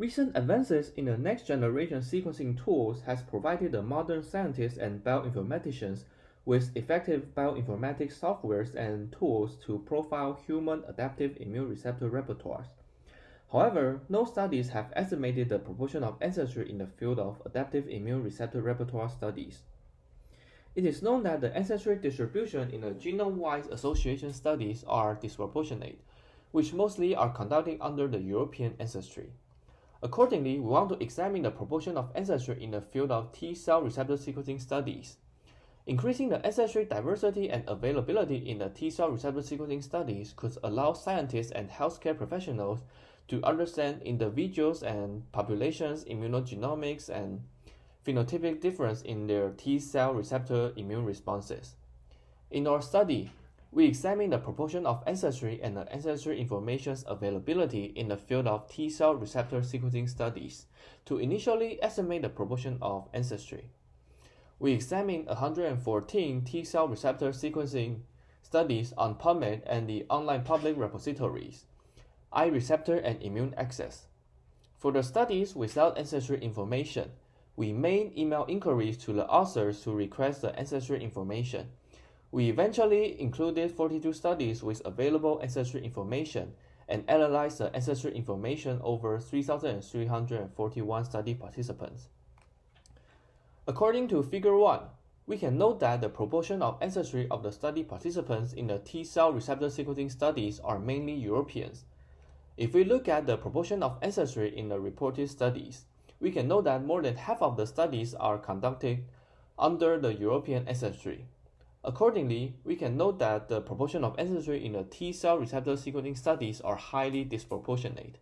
Recent advances in the next generation sequencing tools has provided the modern scientists and bioinformaticians with effective bioinformatics softwares and tools to profile human adaptive immune receptor repertoires. However, no studies have estimated the proportion of ancestry in the field of adaptive immune receptor repertoire studies. It is known that the ancestry distribution in the genome-wide association studies are disproportionate, which mostly are conducted under the European ancestry. Accordingly, we want to examine the proportion of ancestry in the field of T-cell receptor sequencing studies. Increasing the ancestry diversity and availability in the T-cell receptor sequencing studies could allow scientists and healthcare professionals to understand individuals and populations' immunogenomics and phenotypic difference in their T-cell receptor immune responses. In our study, we examine the proportion of ancestry and the ancestry information's availability in the field of T-cell receptor sequencing studies to initially estimate the proportion of ancestry. We examined 114 T-cell receptor sequencing studies on PubMed and the online public repositories, iReceptor and Immune Access. For the studies without ancestry information, we made email inquiries to the authors to request the ancestry information. We eventually included 42 studies with available ancestry information and analyzed the ancestry information over 3,341 study participants. According to Figure 1, we can note that the proportion of ancestry of the study participants in the T-cell receptor sequencing studies are mainly Europeans. If we look at the proportion of ancestry in the reported studies, we can note that more than half of the studies are conducted under the European ancestry. Accordingly, we can note that the proportion of ancestry in the T-cell receptor sequencing studies are highly disproportionate.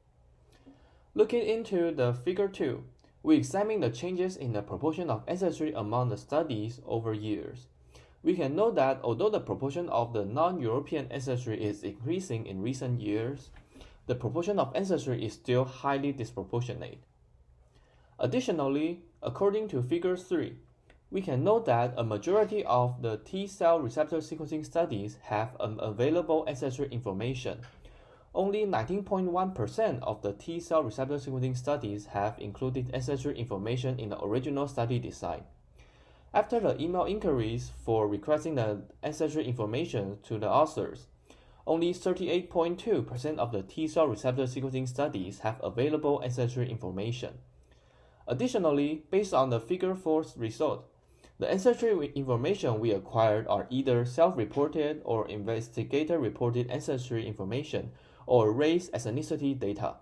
Looking into the figure 2, we examine the changes in the proportion of ancestry among the studies over years. We can note that although the proportion of the non-European ancestry is increasing in recent years, the proportion of ancestry is still highly disproportionate. Additionally, according to figure 3, we can note that a majority of the T-cell receptor sequencing studies have unavailable ancestry information. Only 19.1% of the T-cell receptor sequencing studies have included ancestry information in the original study design. After the email inquiries for requesting the ancestry information to the authors, only 38.2% of the T-cell receptor sequencing studies have available ancestry information. Additionally, based on the figure 4 result, the ancestry information we acquired are either self-reported or investigator-reported ancestry information or race as ethnicity data.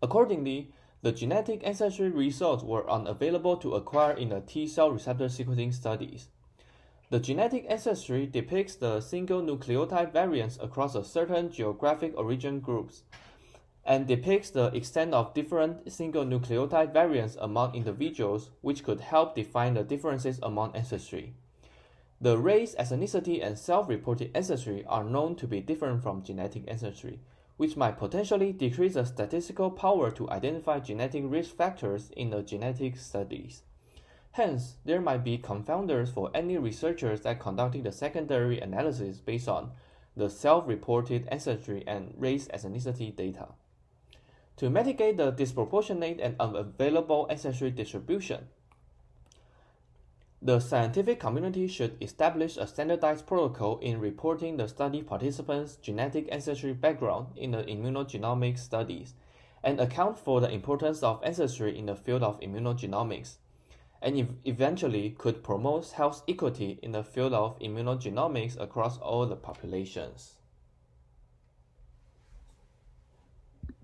Accordingly, the genetic ancestry results were unavailable to acquire in the T-cell receptor sequencing studies. The genetic ancestry depicts the single nucleotide variants across a certain geographic origin groups and depicts the extent of different single nucleotide variants among individuals which could help define the differences among ancestry. The race, ethnicity, and self-reported ancestry are known to be different from genetic ancestry, which might potentially decrease the statistical power to identify genetic risk factors in the genetic studies. Hence, there might be confounders for any researchers that conducting the secondary analysis based on the self-reported ancestry and race ethnicity data. To mitigate the disproportionate and unavailable ancestry distribution, the scientific community should establish a standardized protocol in reporting the study participants' genetic ancestry background in the immunogenomic studies and account for the importance of ancestry in the field of immunogenomics, and ev eventually could promote health equity in the field of immunogenomics across all the populations.